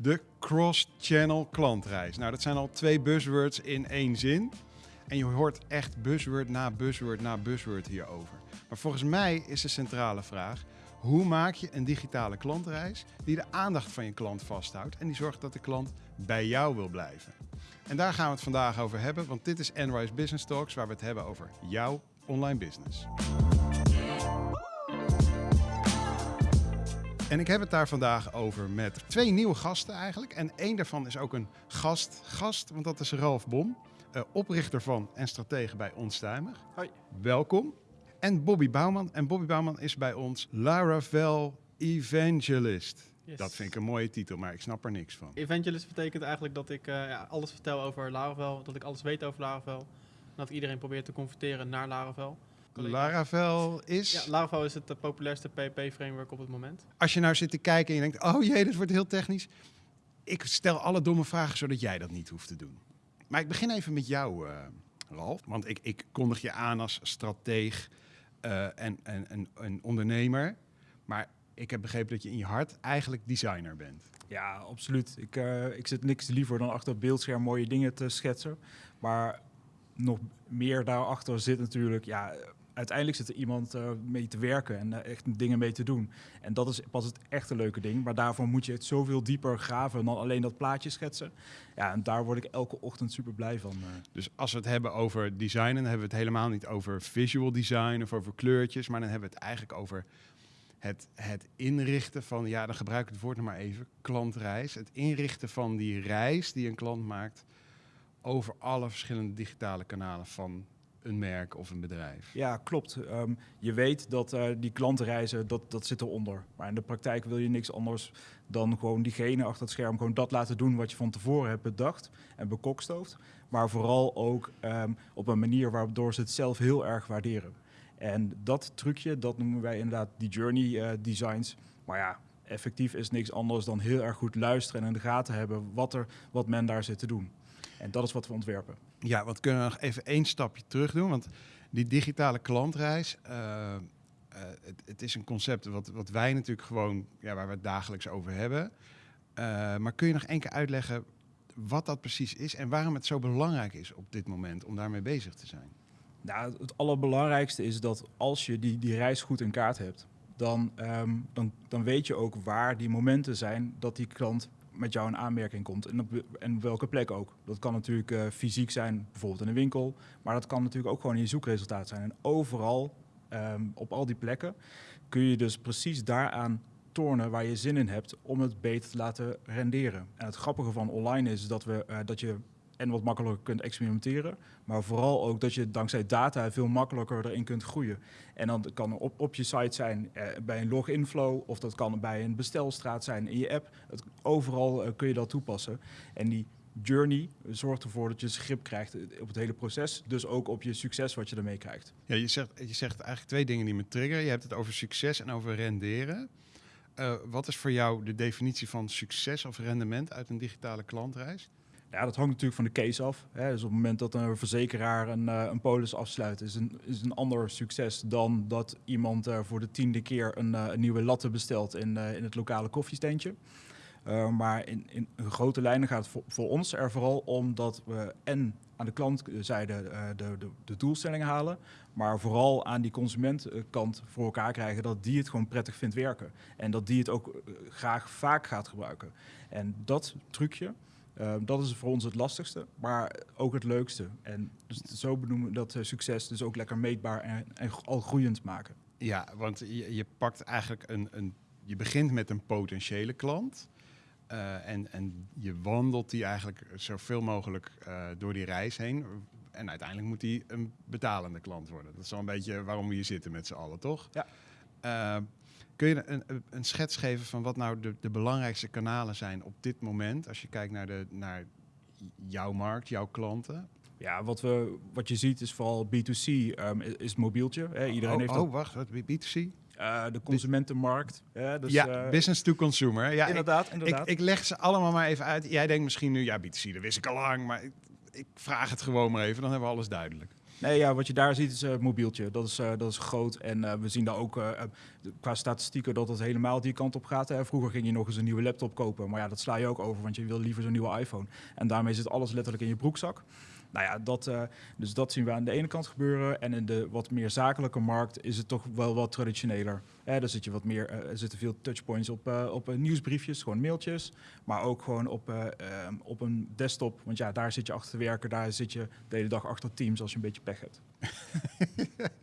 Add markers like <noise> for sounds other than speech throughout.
De cross-channel klantreis. Nou, dat zijn al twee buzzwords in één zin. En je hoort echt buzzword na buzzword na buzzword hierover. Maar volgens mij is de centrale vraag: hoe maak je een digitale klantreis die de aandacht van je klant vasthoudt en die zorgt dat de klant bij jou wil blijven? En daar gaan we het vandaag over hebben, want dit is Enrise Business Talks, waar we het hebben over jouw online business. En ik heb het daar vandaag over met twee nieuwe gasten eigenlijk. En één daarvan is ook een gast, gast want dat is Ralf Bom, uh, oprichter van en stratege bij Onstuimig. Hoi. Welkom. En Bobby Bouwman. En Bobby Bouwman is bij ons Laravel Evangelist. Yes. Dat vind ik een mooie titel, maar ik snap er niks van. Evangelist betekent eigenlijk dat ik uh, ja, alles vertel over Laravel, dat ik alles weet over Laravel. En dat ik iedereen probeer te converteren naar Laravel. Laravel is? Ja, Laravel is het uh, populairste PHP-framework op het moment. Als je nou zit te kijken en je denkt, oh jee, dit wordt heel technisch. Ik stel alle domme vragen, zodat jij dat niet hoeft te doen. Maar ik begin even met jou, uh, Ralf. Want ik, ik kondig je aan als strateeg uh, en, en, en een ondernemer. Maar ik heb begrepen dat je in je hart eigenlijk designer bent. Ja, absoluut. Ik, uh, ik zit niks liever dan achter het beeldscherm mooie dingen te schetsen. Maar nog meer daarachter zit natuurlijk, ja, uiteindelijk zit er iemand uh, mee te werken en uh, echt dingen mee te doen. En dat is pas het echte leuke ding. Maar daarvoor moet je het zoveel dieper graven dan alleen dat plaatje schetsen. Ja, en daar word ik elke ochtend super blij van. Uh. Dus als we het hebben over design, dan hebben we het helemaal niet over visual design of over kleurtjes. Maar dan hebben we het eigenlijk over het, het inrichten van, ja, dan gebruik ik het woord nog maar even, klantreis. Het inrichten van die reis die een klant maakt over alle verschillende digitale kanalen van een merk of een bedrijf. Ja, klopt. Um, je weet dat uh, die klantenreizen, dat, dat zit eronder. Maar in de praktijk wil je niks anders dan gewoon diegene achter het scherm gewoon dat laten doen wat je van tevoren hebt bedacht en bekokstoofd. Maar vooral ook um, op een manier waardoor ze het zelf heel erg waarderen. En dat trucje, dat noemen wij inderdaad die journey uh, designs. Maar ja, effectief is niks anders dan heel erg goed luisteren en in de gaten hebben wat, er, wat men daar zit te doen. En dat is wat we ontwerpen. Ja, wat kunnen we nog even één stapje terug doen? Want die digitale klantreis, uh, uh, het, het, is een concept wat, wat wij natuurlijk gewoon, ja, waar we het dagelijks over hebben. Uh, maar kun je nog één keer uitleggen wat dat precies is en waarom het zo belangrijk is op dit moment om daarmee bezig te zijn? Nou, het allerbelangrijkste is dat als je die, die reis goed in kaart hebt, dan, um, dan, dan weet je ook waar die momenten zijn dat die klant met jou in aanmerking komt. En op, en welke plek ook. Dat kan natuurlijk uh, fysiek zijn, bijvoorbeeld in een winkel. Maar dat kan natuurlijk ook gewoon in je zoekresultaat zijn. En overal, um, op al die plekken, kun je dus precies daaraan tornen waar je zin in hebt om het beter te laten renderen. En het grappige van online is dat, we, uh, dat je en wat makkelijker kunt experimenteren. Maar vooral ook dat je dankzij data veel makkelijker erin kunt groeien. En dan kan op, op je site zijn eh, bij een login flow of dat kan bij een bestelstraat zijn in je app. Overal uh, kun je dat toepassen. En die journey zorgt ervoor dat je grip krijgt op het hele proces. Dus ook op je succes wat je ermee krijgt. Ja, je zegt, je zegt eigenlijk twee dingen die me triggeren. Je hebt het over succes en over renderen. Wat is voor jou de definitie van succes of rendement uit een digitale klantreis? Ja, dat hangt natuurlijk van de case af. Hè. Dus op het moment dat een verzekeraar een, uh, een polis afsluit, is een, is een ander succes dan dat iemand uh, voor de tiende keer een, uh, nieuwe latte bestelt in, in het lokale koffiestentje. maar in, in grote lijnen gaat het voor, voor, ons er vooral om dat we en aan de klantzijde de, de, de doelstellingen halen, maar vooral aan die consumentenkant voor elkaar krijgen dat die het gewoon prettig vindt werken. En dat die het ook graag vaak gaat gebruiken. En dat trucje, uh, dat is voor ons het lastigste, maar ook het leukste. En dus zo benoemen we dat uh, succes dus ook lekker meetbaar en, en al groeiend maken. Ja, want je, je pakt eigenlijk een, een, je begint met een potentiële klant. Uh, en, en je wandelt die eigenlijk zoveel mogelijk door die reis heen. En uiteindelijk moet die een betalende klant worden. Dat is wel een beetje waarom we hier zitten met z'n allen, toch? Ja. Kun je een, een, schets geven van wat nou de, de, belangrijkste kanalen zijn op dit moment, als je kijkt naar, de, naar jouw markt, jouw klanten? Ja, wat, we, wat je ziet is vooral B2C, um, is, is mobieltje. Hè? Iedereen oh, heeft oh, wacht, wat B2C? Uh, de consumentenmarkt. Ja, dus, ja uh, business to consumer. Ja, inderdaad, ik, inderdaad. Ik, ik, leg ze allemaal maar even uit. Jij denkt misschien nu, ja, B2C, dat wist ik al lang, maar ik, ik vraag het gewoon maar even, dan hebben we alles duidelijk. Nee, ja, wat je daar ziet is het mobieltje. Dat is, eh, dat is groot. En eh, we zien daar ook eh, eh, qua statistieken dat het helemaal die kant op gaat. Vroeger ging je nog eens een nieuwe laptop kopen. Maar ja, dat sla je ook over, want je wil liever zo'n nieuwe iPhone. En daarmee zit alles letterlijk in je broekzak. Nou ja, dat, eh, dus dat zien we aan de ene kant gebeuren. En in de wat meer zakelijke markt is het toch wel wat traditioneler. Daar zit je wat meer, eh, er zitten veel touchpoints op, eh, op nieuwsbriefjes, gewoon mailtjes. Maar ook gewoon op, eh, ehm, op een desktop. Want ja, daar zit je achter te werken. Daar zit je de hele dag achter Teams als je een beetje pech hebt. <laughs>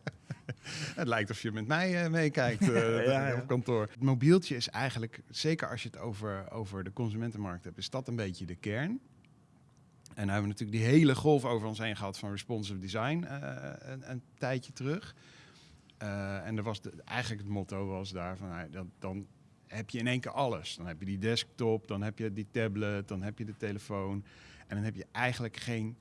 Het lijkt of je met mij meekijkt Ja, <laughs> ja. op kantoor. Het mobieltje is eigenlijk, zeker als je het over, over de consumentenmarkt hebt, is dat een beetje de kern. En hebben we natuurlijk die hele golf over ons heen gehad van responsive design eh, een, tijdje terug. Eh, en er was de, eigenlijk het motto was daar van, nou, dan heb je in één keer alles. Dan heb je die desktop, dan heb je die tablet, dan heb je de telefoon. En dan heb je eigenlijk geen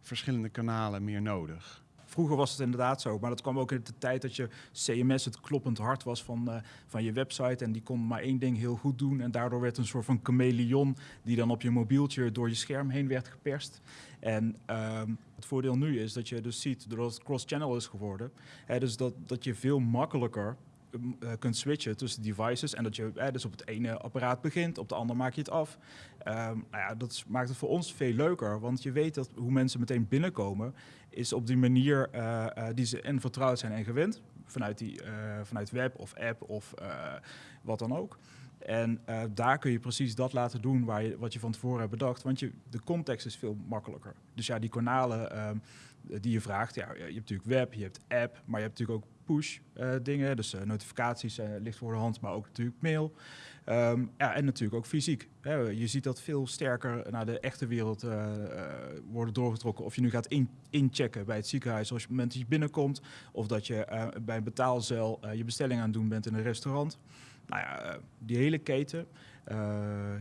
verschillende kanalen meer nodig. Vroeger was het inderdaad zo, maar dat kwam ook in de tijd dat je CMS het kloppend hart was van, eh, van je website. En die kon maar één ding heel goed doen. En daardoor werd een soort van chameleon die dan op je mobieltje door je scherm heen werd geperst. En ehm, het voordeel nu is dat je dus ziet, doordat het cross-channel is geworden, dus dat, dat je veel makkelijker eh, kunt switchen tussen devices. En dat je eh, dus op het ene apparaat begint, op de andere maak je het af. Ehm, nou ja, dat maakt het voor ons veel leuker, want je weet dat hoe mensen meteen binnenkomen, is op die manier eh, die ze en vertrouwd zijn en gewend. Vanuit, die, vanuit web of app of wat dan ook. En daar kun je precies dat laten doen waar je, wat je van tevoren hebt bedacht. Want je, de context is veel makkelijker. Dus ja, die kanalen ehm, die je vraagt. Ja, je hebt natuurlijk web, je hebt app, maar je hebt natuurlijk ook push eh, dingen. Dus eh, notificaties eh, ligt voor de hand, maar ook natuurlijk mail. Ehm, ja, en natuurlijk ook fysiek. Hè. Je ziet dat veel sterker naar de echte wereld worden doorgetrokken. Of je nu gaat in, inchecken bij het ziekenhuis als je op het moment dat je binnenkomt. Of dat je bij een betaalcel je bestelling aan het doen bent in een restaurant. Nou ja, die hele keten,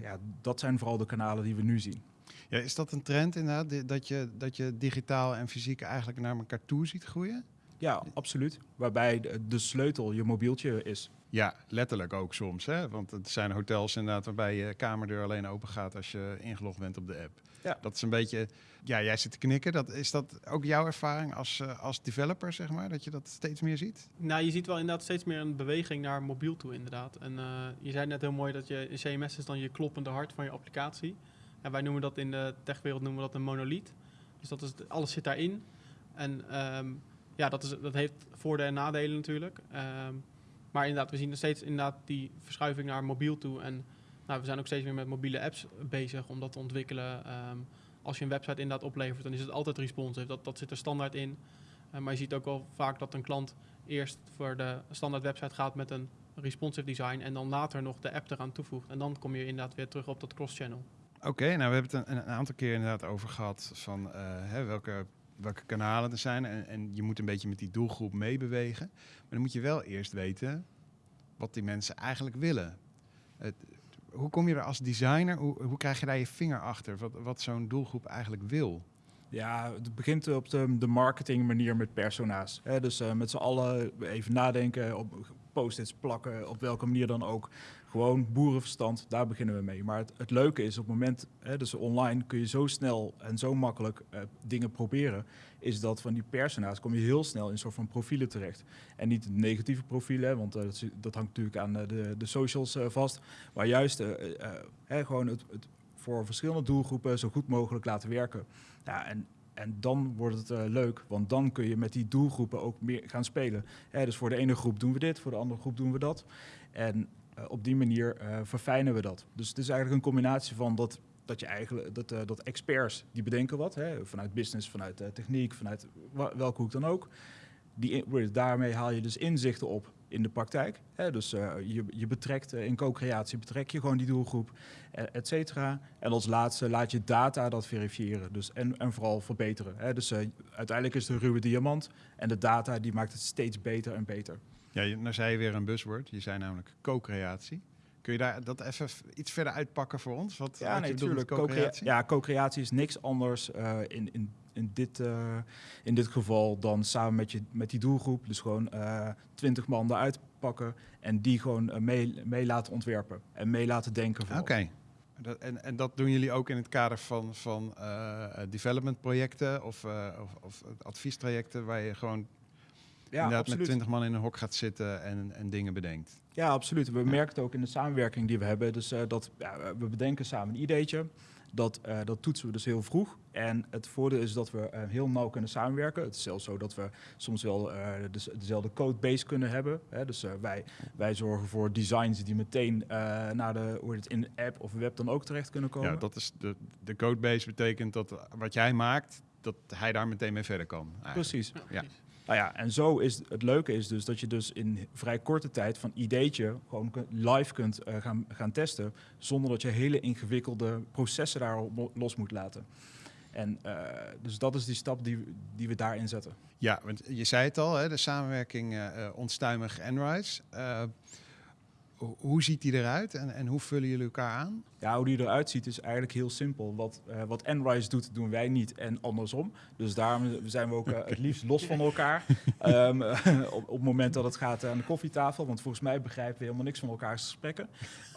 ja, dat zijn vooral de kanalen die we nu zien. Ja, is dat een trend inderdaad, dat je, dat je digitaal en fysiek eigenlijk naar elkaar toe ziet groeien? Ja, absoluut. Waarbij de, de sleutel je mobieltje is. Ja, letterlijk ook soms. Hè? Want het zijn hotels inderdaad waarbij je kamerdeur alleen open gaat als je ingelogd bent op de app. Ja. Dat is een beetje, ja, jij zit te knikken. Dat, is dat ook jouw ervaring als, eh, als developer, zeg maar? Dat je dat steeds meer ziet? Nou, je ziet wel inderdaad steeds meer een beweging naar mobiel toe, inderdaad. En eh, je zei net heel mooi dat je CMS is dan je kloppende hart van je applicatie. En wij noemen dat in de techwereld noemen we dat een monoliet. Dus dat is, alles zit daarin. En ehm, ja, dat, is, dat heeft voordelen en nadelen natuurlijk. Ehm, maar inderdaad, we zien nog steeds inderdaad die verschuiving naar mobiel toe. En nou, we zijn ook steeds meer met mobiele apps bezig om dat te ontwikkelen. Ehm, als je een website inderdaad oplevert, dan is het altijd responsive. Dat, dat zit er standaard in. Eh, maar je ziet ook wel vaak dat een klant eerst voor de standaard website gaat met een responsive design en dan later nog de app eraan toevoegt. En dan kom je inderdaad weer terug op dat cross-channel. Oké, nou we hebben het een, een aantal keer inderdaad over gehad van eh, hè, welke, welke kanalen er zijn. En, en je moet een beetje met die doelgroep meebewegen. Maar dan moet je wel eerst weten wat die mensen eigenlijk willen. Het, hoe kom je er als designer, hoe, hoe krijg je daar je vinger achter? Wat, wat zo'n doelgroep eigenlijk wil? Ja, het begint op de, de marketing manier met persona's. Dus eh, met z'n allen even nadenken, op post-its plakken, op welke manier dan ook. Gewoon boerenverstand, daar beginnen we mee. Maar het, het leuke is op het moment, hè, dus online kun je zo snel en zo makkelijk eh, dingen proberen, is dat van die persona's kom je heel snel in een soort van profielen terecht. En niet negatieve profielen, want eh, dat, dat hangt natuurlijk aan eh, de, de socials vast. Maar juist hè, gewoon het, het voor verschillende doelgroepen zo goed mogelijk laten werken. Ja, en, en dan wordt het leuk, want dan kun je met die doelgroepen ook meer gaan spelen. Hè, dus voor de ene groep doen we dit, voor de andere groep doen we dat. En op die manier eh, verfijnen we dat. Dus het is eigenlijk een combinatie van dat, dat je eigenlijk dat, eh, dat experts die bedenken wat, hè, vanuit business, vanuit eh, techniek, vanuit welke hoek dan ook. Die, daarmee haal je dus inzichten op in de praktijk. Hè? Dus eh, je, je betrekt eh, in co-creatie betrek je gewoon die doelgroep, eh, et cetera. En als laatste laat je data dat verifiëren. Dus en, en vooral verbeteren. Hè? Dus eh, uiteindelijk is een ruwe diamant. En de data die maakt het steeds beter en beter. Ja, nou zei je weer een buzzword. Je zei namelijk co-creatie. Kun je daar dat even iets verder uitpakken voor ons? Wat, Ja, wat nee, natuurlijk. co-creatie? Ja, co-creatie is niks anders eh, in, in, in, dit, eh, in dit geval dan samen met, je, met die doelgroep. Dus gewoon twintig man eruit pakken en die gewoon eh, mee, mee laten ontwerpen en mee laten denken. Oké. Dat, en, en dat doen jullie ook in het kader van, van uh, development projecten of, uh, of, of, adviestrajecten waar je gewoon ja, inderdaad absoluut. met twintig man in een hok gaat zitten en, en dingen bedenkt. Ja, absoluut. We merken het ook in de samenwerking die we hebben. Dus uh, dat ja, we bedenken samen een ideetje. Dat, uh, dat toetsen we dus heel vroeg. En het voordeel is dat we uh, heel nauw kunnen samenwerken. Het is zelfs zo dat we soms wel uh, de, dezelfde codebase kunnen hebben. Hè. Dus wij, wij zorgen voor designs die meteen naar de, hoe het in de app of web dan ook terecht kunnen komen. Ja, dat is de, de codebase betekent dat wat jij maakt, dat hij daar meteen mee verder kan. Eigenlijk. Precies. Ja. Nou ja, en zo is het leuke is dus dat je dus in vrij korte tijd van ideetje gewoon live kunt uh, gaan, gaan testen, zonder dat je hele ingewikkelde processen daarop los moet laten. En uh, dus dat is die stap die, die we daarin zetten. Ja, want je zei het al, hè, de samenwerking uh, onstuimig Enrise hoe ziet die eruit en, en hoe vullen jullie elkaar aan? Ja, hoe die eruit ziet is eigenlijk heel simpel. Wat, uh, wat Enrise doet, doen wij niet en andersom. Dus daarom zijn we ook uh, het liefst los van elkaar. um, <laughs> <laughs> op, op, het moment dat het gaat aan de koffietafel. Want volgens mij begrijpen we helemaal niks van elkaars gesprekken.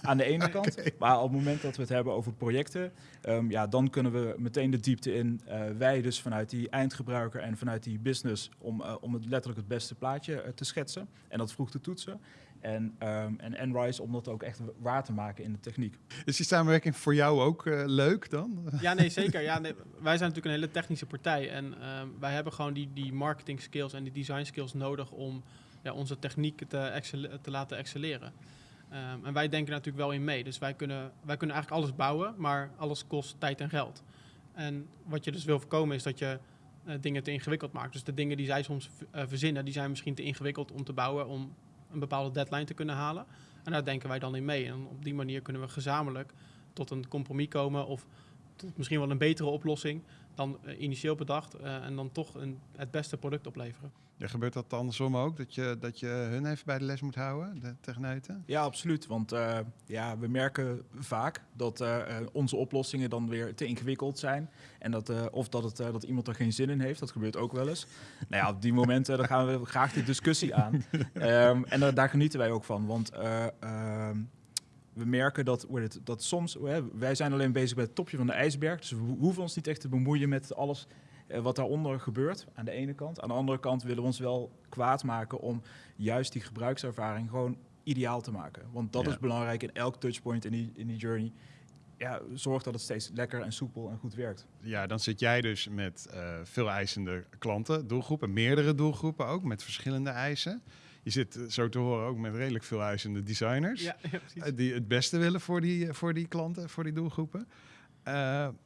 Aan de ene <laughs> kant. Okay. Maar op het moment dat we het hebben over projecten, um, ja, dan kunnen we meteen de diepte in. Uh, wij dus vanuit die eindgebruiker en vanuit die business om, om het letterlijk het beste plaatje te schetsen. En dat vroeg te toetsen. En, um, en Enrise om dat ook echt waar te maken in de techniek. Is die samenwerking voor jou ook uh, leuk dan? <laughs> Ja, nee, zeker. Ja, nee, wij zijn natuurlijk een hele technische partij. En um, wij hebben gewoon die, die marketing skills en die design skills nodig om ja, onze techniek te, te laten excelleren. Um, en wij denken natuurlijk wel in mee. Dus wij kunnen, wij kunnen eigenlijk alles bouwen, maar alles kost tijd en geld. En wat je dus wil voorkomen is dat je uh, dingen te ingewikkeld maakt. Dus de dingen die zij soms uh, verzinnen, die zijn misschien te ingewikkeld om te bouwen, om een bepaalde deadline te kunnen halen. En daar denken wij dan in mee. En op die manier kunnen we gezamenlijk tot een compromis komen of tot misschien wel een betere oplossing dan uh, initieel bedacht uh, en dan toch een, het beste product opleveren. Ja, gebeurt dat andersom ook? Dat je, dat je hun even bij de les moet houden, de techneuten? Ja, absoluut. Want uh, ja, we merken vaak dat onze oplossingen dan weer te ingewikkeld zijn. En dat, of dat, het, dat iemand er geen zin in heeft. Dat gebeurt ook wel eens. nou ja, op die momenten dan gaan we graag die discussie aan. um, <laughs> en daar genieten wij ook van. Want ehm, we merken dat, het, dat soms, wij zijn alleen bezig bij het topje van de ijsberg. Dus we hoeven ons niet echt te bemoeien met alles eh, wat daaronder gebeurt. Aan de ene kant. Aan de andere kant willen we ons wel kwaad maken om juist die gebruikservaring gewoon ideaal te maken. Want dat is belangrijk in elk touchpoint in die, in die journey. Ja, zorg dat het steeds lekker en soepel en goed werkt. Ja, dan zit jij dus met uh, veel eisende klanten, doelgroepen, meerdere doelgroepen ook, met verschillende eisen. Je zit eh, zo te horen ook met redelijk veel eisende designers. Ja, <laughs> ja, eh, die het beste willen voor die, eh, voor die klanten, voor die doelgroepen. Uh,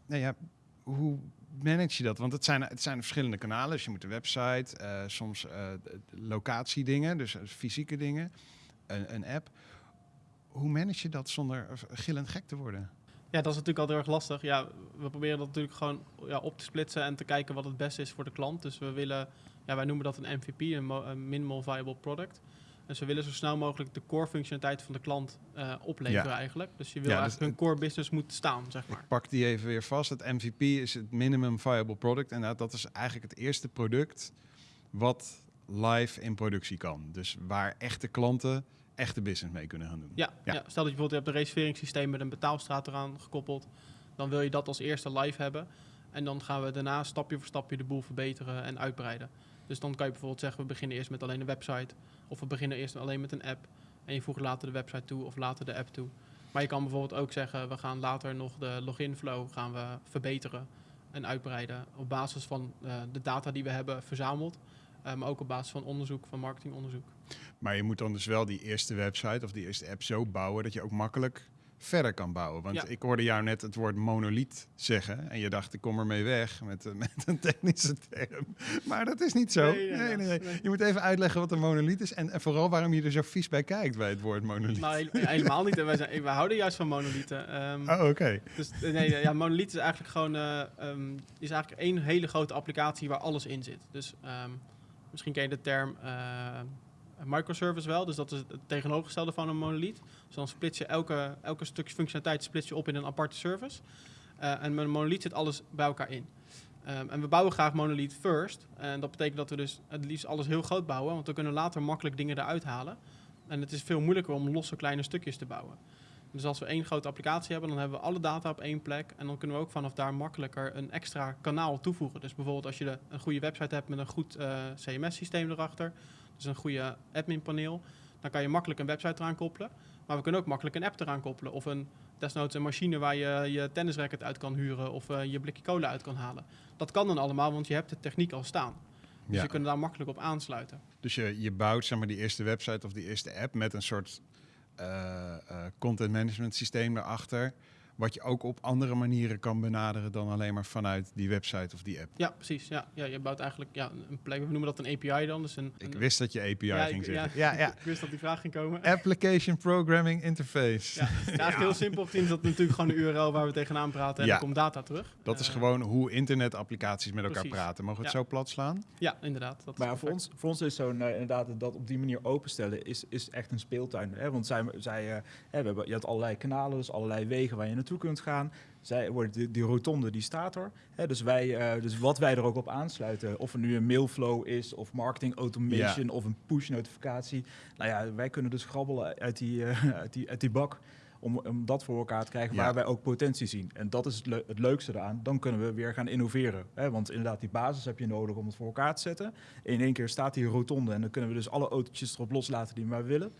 nou ja, hoe manage je dat? Want het zijn, het zijn verschillende kanalen. Dus je moet een website, uh, soms uh, locatiedingen, dus fysieke dingen, een, een, app. Hoe manage je dat zonder gillend gek te worden? Ja, dat is natuurlijk altijd erg lastig. Ja, we proberen dat natuurlijk gewoon ja, op te splitsen en te kijken wat het beste is voor de klant. Dus we willen ja, wij noemen dat een MVP, een, een minimal viable product. Dus we willen zo snel mogelijk de core functionaliteit van de klant uh, opleveren eigenlijk. Dus je wil ja, eigenlijk dus een core business moet staan, zeg maar. Ik pak die even weer vast. Het MVP is het minimum viable product. En dat is eigenlijk het eerste product wat live in productie kan. Dus waar echte klanten echte business mee kunnen gaan doen. Ja, ja. ja stel dat je bijvoorbeeld hebt een reserveringssysteem met een betaalstraat eraan gekoppeld. Dan wil je dat als eerste live hebben. En dan gaan we daarna stapje voor stapje de boel verbeteren en uitbreiden. Dus dan kan je bijvoorbeeld zeggen, we beginnen eerst met alleen een website. Of we beginnen eerst alleen met een app. En je voegt later de website toe of later de app toe. Maar je kan bijvoorbeeld ook zeggen, we gaan later nog de login flow gaan we verbeteren en uitbreiden. Op basis van uh, de data die we hebben verzameld. Uh, maar ook op basis van onderzoek, van marketingonderzoek. Maar je moet dan dus wel die eerste website of die eerste app zo bouwen dat je ook makkelijk verder kan bouwen. Want ik hoorde jou net het woord monoliet zeggen. En je dacht, ik kom ermee weg met, <laughs> met een technische term. Maar dat is niet zo. Nee, nee, nee, Je moet even uitleggen wat een monoliet is. En, en, vooral waarom je er zo vies bij kijkt bij het woord monoliet. Nou, helemaal niet. Wij, zijn, wij houden juist van monolieten. Um, oh, oké. Dus nee, ja, monoliet is eigenlijk gewoon uh, um, is eigenlijk één hele grote applicatie waar alles in zit. Dus um, misschien ken je de term... Uh, microservice wel. Dus dat is het tegenovergestelde van een monolith. Dus dan splits je elke, elke stukje functionaliteit splits je op in een aparte service. Uh, en met een monolith zit alles bij elkaar in. Um, en we bouwen graag monolith first. En dat betekent dat we dus het liefst alles heel groot bouwen. Want we kunnen later makkelijk dingen eruit halen. En het is veel moeilijker om losse kleine stukjes te bouwen. Dus als we één grote applicatie hebben, dan hebben we alle data op één plek. En dan kunnen we ook vanaf daar makkelijker een extra kanaal toevoegen. Dus bijvoorbeeld als je een goede website hebt met een goed eh, CMS-systeem erachter, dus een goede admin-paneel, dan kan je makkelijk een website eraan koppelen. Maar we kunnen ook makkelijk een app eraan koppelen. Of een, desnoods een machine waar je je tennisracket uit kan huren of eh, je blikje cola uit kan halen. Dat kan dan allemaal, want je hebt de techniek al staan. Dus Ja. je kunt daar makkelijk op aansluiten. Dus je, je bouwt zeg maar, die eerste website of die eerste app met een soort eh, eh, content management systeem erachter. Wat je ook op andere manieren kan benaderen dan alleen maar vanuit die website of die app. Ja, precies. Ja, ja, je bouwt eigenlijk ja, een plek, we noemen dat een API dan. Dus een, Ik wist dat je API Ja, ging ik- zeggen. ja. Ja, ja. <laughs> ik wist dat die vraag ging komen. Application Programming Interface. Ja, het is eigenlijk heel simpel gezien is dat natuurlijk gewoon een URL waar we tegenaan praten en Ja. er komt data terug. Dat is Eh, gewoon hoe internetapplicaties met elkaar precies. praten. Mogen we het Ja. zo plat slaan? Ja, inderdaad. Dat Maar voor, ons, voor ons is zo'n eh, inderdaad dat op die manier openstellen is, is echt een speeltuin. Hè? Want zij, zij, eh, hè, we hebben, je hebt allerlei kanalen, dus allerlei wegen waar je naartoe kunt gaan. Zij wordt die, die rotonde die staat er. Hè? Dus, wij, eh, dus wat wij er ook op aansluiten, of er nu een mailflow is, of marketing automation, of een push notificatie. Nou ja, wij kunnen dus grabbelen uit die, eh, <laughs> uit die, uit die bak. Om, om dat voor elkaar te krijgen Ja. waar wij ook potentie zien. En dat is het, het leukste eraan. Dan kunnen we weer gaan innoveren. Hè? Want inderdaad, die basis heb je nodig om het voor elkaar te zetten. In één keer staat die rotonde en dan kunnen we dus alle autootjes erop loslaten die we maar willen.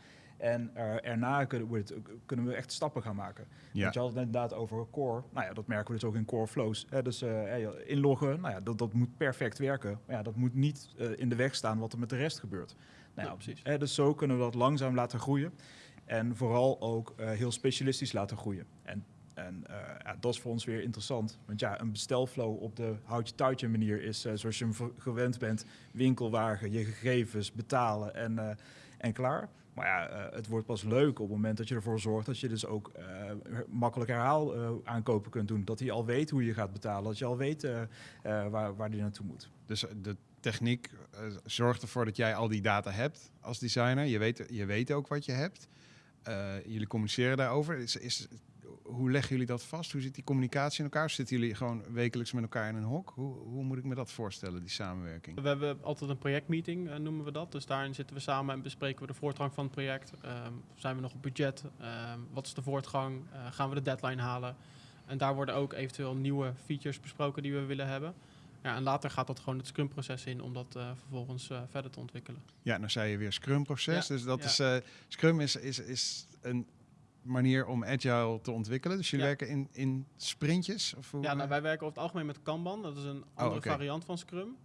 En eh, erna kunnen we, het- kunnen we echt stappen gaan maken. Ja. Want je had het inderdaad over core. Nou ja, dat merken we dus ook in core flows. Hè? Dus eh, inloggen, nou ja, dat, dat moet perfect werken. Maar ja, dat moet niet eh, in de weg staan wat er met de rest gebeurt. Nou Ja, ja, precies. Hè, dus zo kunnen we dat langzaam laten groeien. En vooral ook eh, heel specialistisch laten groeien. En, en eh, ja, dat is voor ons weer interessant. Want ja, een bestelflow op de houtje-touwtje manier is eh, zoals je hem gewend bent. Winkelwagen, je gegevens, betalen en, eh, en klaar. Maar ja, eh, het wordt pas leuk op het moment dat je ervoor zorgt dat je dus ook eh, makkelijk herhaal eh, aankopen kunt doen. Dat hij al weet hoe je gaat betalen. Dat je al weet waar, waar die naartoe moet. Dus de techniek zorgt ervoor dat jij al die data hebt als designer. Je weet, je weet ook wat je hebt. Jullie communiceren daarover. Is, is, hoe leggen jullie dat vast? Hoe zit die communicatie in elkaar? Zitten jullie gewoon wekelijks met elkaar in een hok? Hoe, hoe moet ik me dat voorstellen, die samenwerking? We hebben altijd een projectmeeting, eh, noemen we dat. Dus daarin zitten we samen en bespreken we de voortgang van het project. Ehm, zijn we nog op budget? Ehm, wat is de voortgang? Eh, gaan we de deadline halen? En daar worden ook eventueel nieuwe features besproken die we willen hebben. Ja, en later gaat dat gewoon het Scrum-proces in om dat eh, vervolgens verder te ontwikkelen. Ja, nou zei je weer Scrum-proces. Ja, Dus dat ja. is, Scrum is, is, is een manier om agile te ontwikkelen. Dus jullie Ja. werken in, in sprintjes? Of hoe, Ja, nou, wij werken over het algemeen met Kanban. Dat is een andere oké. variant van Scrum.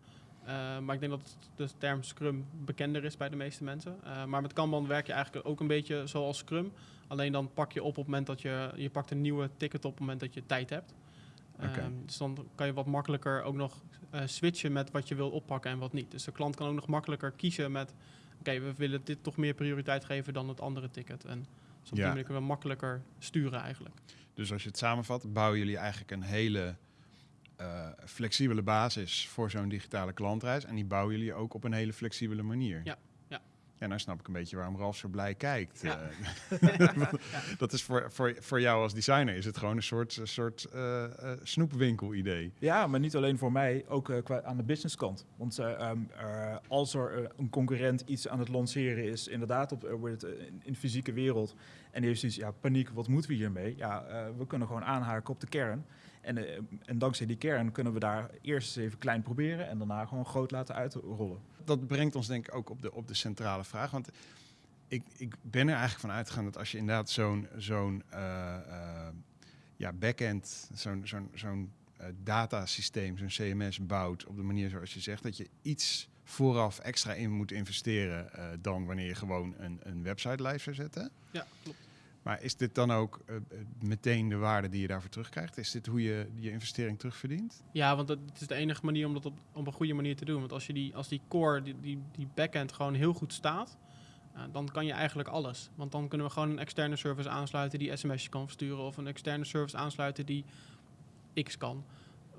Eh, maar ik denk dat de term Scrum bekender is bij de meeste mensen. Eh, maar met Kanban werk je eigenlijk ook een beetje zoals Scrum. Alleen dan pak je op op het moment dat je... Je pakt een nieuwe ticket op op het moment dat je tijd hebt. Ehm, dus dan kan je wat makkelijker ook nog eh, switchen met wat je wil oppakken en wat niet. Dus de klant kan ook nog makkelijker kiezen met... Oké, we willen dit toch meer prioriteit geven dan het andere ticket. En dus op die manier kunnen we makkelijker sturen eigenlijk. Dus als je het samenvat, bouwen jullie eigenlijk een hele eh, flexibele basis voor zo'n digitale klantreis. En die bouwen jullie ook op een hele flexibele manier. Ja, ja. Ja, nou snap ik een beetje waarom Ralf zo blij kijkt. Ja. Eh, <laughs> <laughs> dat is voor, voor, voor jou als designer is het gewoon een soort, een soort eh, eh, snoepwinkel-idee. Ja, maar niet alleen voor mij, ook eh, qua aan de businesskant. Want eh, ehm, eh, als er een concurrent iets aan het lanceren is, inderdaad op, wordt het, in, in de fysieke wereld, en die heeft zoiets, ja, paniek, wat moeten we hiermee? Ja, eh, we kunnen gewoon aanhaken op de kern. En, eh, en dankzij die kern kunnen we daar eerst eens even klein proberen en daarna gewoon groot laten uitrollen. Dat brengt ons denk ik ook op de, op de centrale vraag. Want ik, ik ben er eigenlijk van uitgegaan dat als je inderdaad zo'n zo'n eh, ja, backend, zo'n zo'n zo'n datasysteem, zo'n CMS bouwt op de manier zoals je zegt, dat je iets vooraf extra in moet investeren eh, dan wanneer je gewoon een, een website live zou zetten. Ja, klopt. Maar is dit dan ook eh, eh, meteen de waarde die je daarvoor terugkrijgt? Is dit hoe je je investering terugverdient? Ja, want dat het is de enige manier om dat op, op een goede manier te doen. Want als je die, als die core, die, die, die backend gewoon heel goed staat, dan kan je eigenlijk alles. Want dan kunnen we gewoon een externe service aansluiten die sms'jes kan versturen. Of een externe service aansluiten die X kan.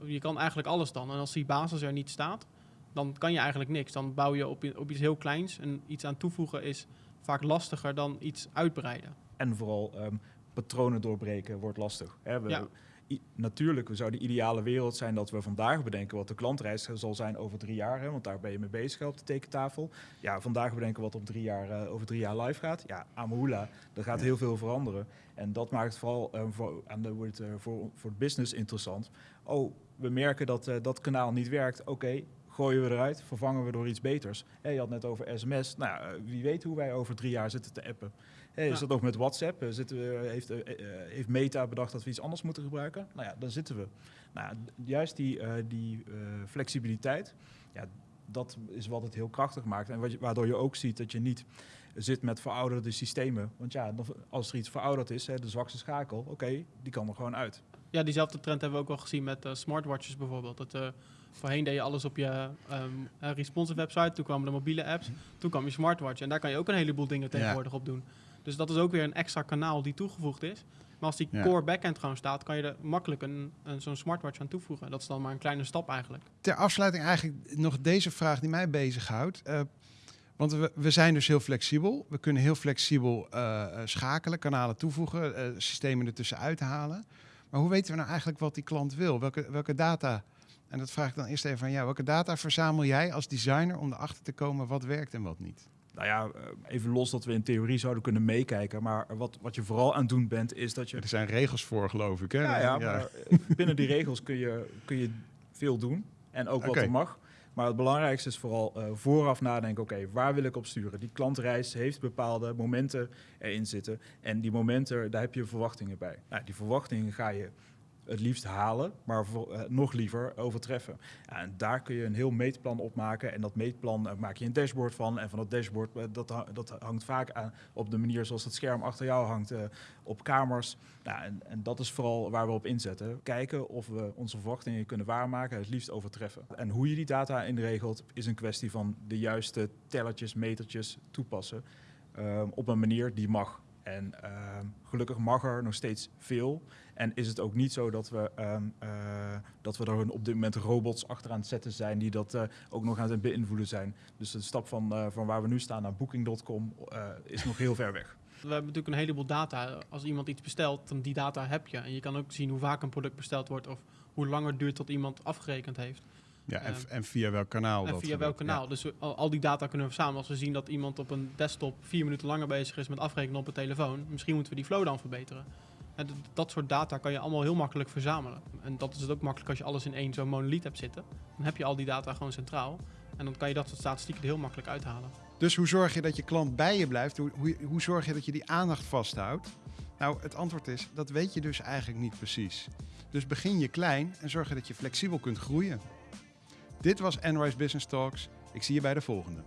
Je kan eigenlijk alles dan. En als die basis er niet staat, dan kan je eigenlijk niks. Dan bouw je op, op iets heel kleins. En iets aan toevoegen is vaak lastiger dan iets uitbreiden. En vooral ehm, patronen doorbreken wordt lastig. Hè, we, Ja. i- natuurlijk zou de ideale wereld zijn dat we vandaag bedenken wat de klantreis zal zijn over drie jaar. Hè, want daar ben je mee bezig op de tekentafel. Ja, vandaag bedenken wat op drie jaar, eh, over drie jaar live gaat. Ja, Amahula, er gaat Ja. heel veel veranderen. En dat maakt het vooral eh, voor, aan de, wordt, eh, voor, voor het business interessant. Oh, we merken dat eh, dat kanaal niet werkt. Oké, gooien we eruit, vervangen we door iets beters. Hè, je had net over sms. Nou, eh, wie weet hoe wij over drie jaar zitten te appen. Is Ja. dat ook met WhatsApp? Eh, zitten we, heeft, eh, eh, heeft Meta bedacht dat we iets anders moeten gebruiken? Nou ja, dan zitten we. Nou, juist die, die flexibiliteit, ja, dat is wat het heel krachtig maakt. En wat je, waardoor je ook ziet dat je niet zit met verouderde systemen. Want ja, als er iets verouderd is, hè, de zwakste schakel, oké, die kan er gewoon uit. Ja, diezelfde trend hebben we ook wel gezien met smartwatches bijvoorbeeld. Dat, voorheen deed je alles op je ehm, eh, responsive website, toen kwamen de mobiele apps, toen kwam je smartwatch. En daar kan je ook een heleboel dingen tegenwoordig op doen. Dus dat is ook weer een extra kanaal die toegevoegd is. Maar als die Ja. core backend gewoon staat, kan je er makkelijk een, een, zo'n smartwatch aan toevoegen. Dat is dan maar een kleine stap eigenlijk. Ter afsluiting eigenlijk nog deze vraag die mij bezighoudt. Eh, want we, we zijn dus heel flexibel. We kunnen heel flexibel eh, schakelen, kanalen toevoegen, systemen ertussen uithalen. Maar hoe weten we nou eigenlijk wat die klant wil? Welke, welke data, en dat vraag ik dan eerst even aan jou, welke data verzamel jij als designer om erachter te komen wat werkt en wat niet? Nou ja, eh, even los dat we in theorie zouden kunnen meekijken. Maar wat, wat je vooral aan het doen bent, is dat je Er zijn regels voor, geloof ik. Hè? Ja, ja, maar eh, <laughs> binnen die regels kun je, kun je veel doen. En ook wat er mag. Maar het belangrijkste is vooral eh, vooraf nadenken, oké, waar wil ik op sturen? Die klantreis heeft bepaalde momenten erin zitten. En die momenten, daar heb je verwachtingen bij. Nou, die verwachtingen ga je het liefst halen, maar eh, nog liever overtreffen. En daar kun je een heel meetplan op maken. En dat meetplan eh, maak je een dashboard van. En van dat dashboard, eh, dat, dat hangt vaak aan op de manier zoals het scherm achter jou hangt, op kamers. Nou, en, en dat is vooral waar we op inzetten. Kijken of we onze verwachtingen kunnen waarmaken, het liefst overtreffen. En hoe je die data inregelt, is een kwestie van de juiste tellertjes, metertjes toepassen. ehm, op een manier die mag. En ehm, gelukkig mag er nog steeds veel. En is het ook niet zo dat we, ehm, eh, dat we er op dit moment robots achteraan zetten zijn die dat eh, ook nog aan het beïnvloeden zijn. Dus de stap van, eh, van waar we nu staan naar Booking.com is nog heel ver weg. We hebben natuurlijk een heleboel data. Als iemand iets bestelt, dan die data heb je. En je kan ook zien hoe vaak een product besteld wordt of hoe lang het duurt tot iemand afgerekend heeft. Ja, en, Ehm, en via welk kanaal En dat via welk kanaal. Dus we- al, al die data kunnen we verzamelen. Als we zien dat iemand op een desktop vier minuten langer bezig is met afrekenen op een telefoon, misschien moeten we die flow dan verbeteren. En dat soort data kan je allemaal heel makkelijk verzamelen. En dat is het ook makkelijk als je alles in één zo'n monolith hebt zitten. Dan heb je al die data gewoon centraal. En dan kan je dat soort statistieken er heel makkelijk uithalen. Dus hoe zorg je dat je klant bij je blijft? Hoe, hoe, hoe zorg je dat je die aandacht vasthoudt? Nou, het antwoord is, dat weet je dus eigenlijk niet precies. Dus begin je klein en zorg je dat je flexibel kunt groeien. Dit was Enrise Business Talks. Ik zie je bij de volgende.